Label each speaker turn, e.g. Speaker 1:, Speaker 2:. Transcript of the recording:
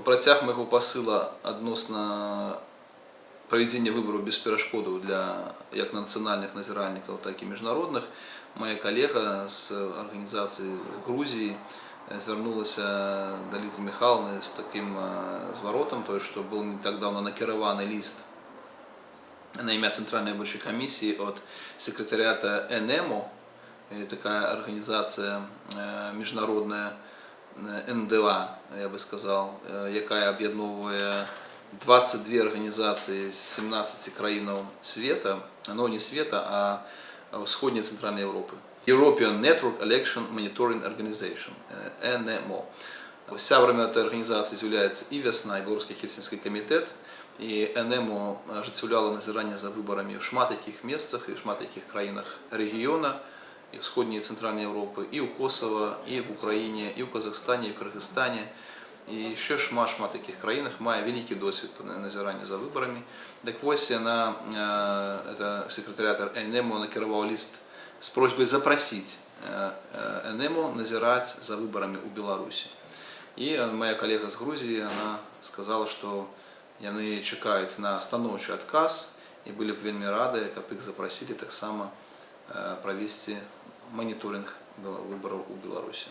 Speaker 1: у працяг майго пасыла адносна правядзення выбараў без перашкодаў для як нацыянальных назіральнікаў так і міжнародных моя калега з арганізацыі Грузіі звярнулася да Лізы Михайловны з таким зваротам той што был не так давно накіраваны ліст на імя цэнтральнай выбарчай камісіі от секретарята НМО такая арганізацыя міжнародная НДА, я бы сказал, якая аб'ядноўвае 22 организации з 17 краінаў света, ну не света, а ўсходняй цэнтральнай Европы. European Network Election Monitoring Organization, НМО. Сябрамі этой организации з'яўляецца і вясна, і беларускі хельсінскі камітэт, і НМО ажыццяўляла назіранне за выбарамі ў шмат якіх месцах і шмат якіх краінах рэгіёна, и в Сходней и Центральной Европы, и у Косово, и в Украине, и в Казахстане, и в Кыргызстане, и еще шмат-шмат таких краинах, мае великий досвід назирання за выборами. Так вось яна, это секретарят НМО накіраваў лист с просьбой запросить НМО назирать за выборами у Беларуси. И моя коллега с Грузии, она сказала, что яны чекаюць на станоўчы адказ і былі б вельмі рады, каб іх запросілі таксама правесці моніторинг выборов у Беларуси.